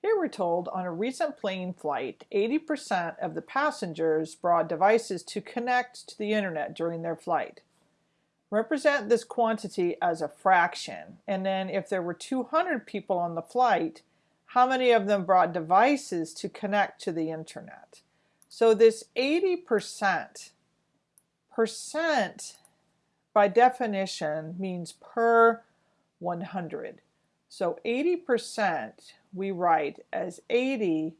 Here we're told on a recent plane flight, 80% of the passengers brought devices to connect to the internet during their flight. Represent this quantity as a fraction, and then if there were 200 people on the flight, how many of them brought devices to connect to the internet? So this 80% by definition means per 100. So 80% we write as 80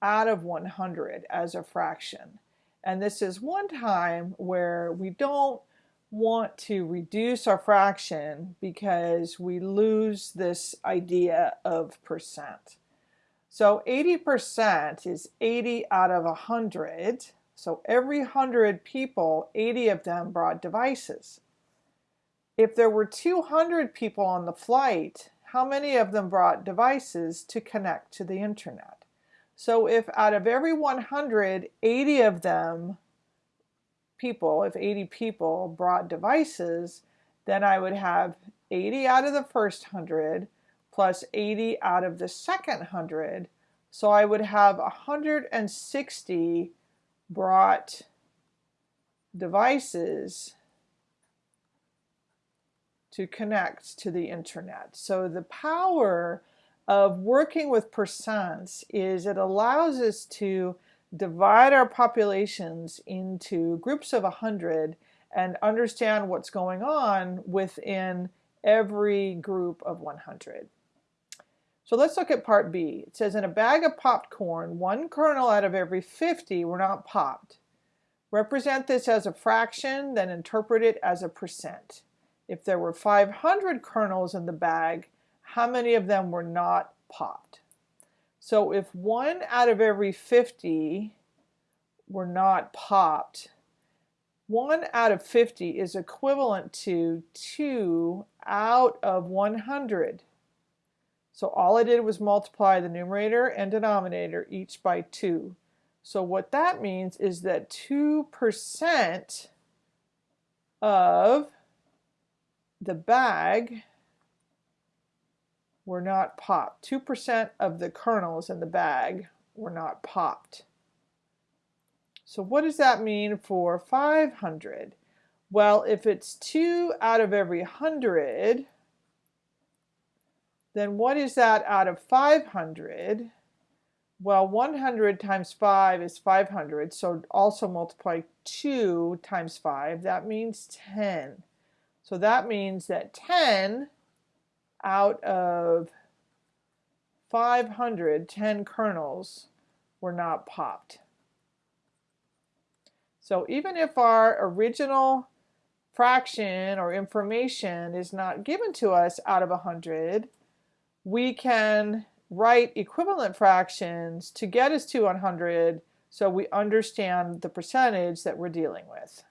out of 100 as a fraction. And this is one time where we don't want to reduce our fraction because we lose this idea of percent. So 80% is 80 out of 100. So every 100 people, 80 of them brought devices. If there were 200 people on the flight, how many of them brought devices to connect to the internet. So if out of every 100, 80 of them people, if 80 people brought devices, then I would have 80 out of the first 100 plus 80 out of the second 100. So I would have 160 brought devices to connect to the internet. So the power of working with percents is it allows us to divide our populations into groups of 100 and understand what's going on within every group of 100. So let's look at part B. It says in a bag of popped corn, one kernel out of every 50 were not popped. Represent this as a fraction, then interpret it as a percent if there were 500 kernels in the bag, how many of them were not popped? So if one out of every 50 were not popped, one out of 50 is equivalent to two out of 100. So all I did was multiply the numerator and denominator each by 2. So what that means is that 2% of the bag were not popped. 2% of the kernels in the bag were not popped. So what does that mean for 500? Well, if it's 2 out of every 100, then what is that out of 500? Well, 100 times 5 is 500, so also multiply 2 times 5. That means 10. So that means that 10 out of 500, 10 kernels were not popped. So even if our original fraction or information is not given to us out of 100, we can write equivalent fractions to get us to 100 so we understand the percentage that we're dealing with.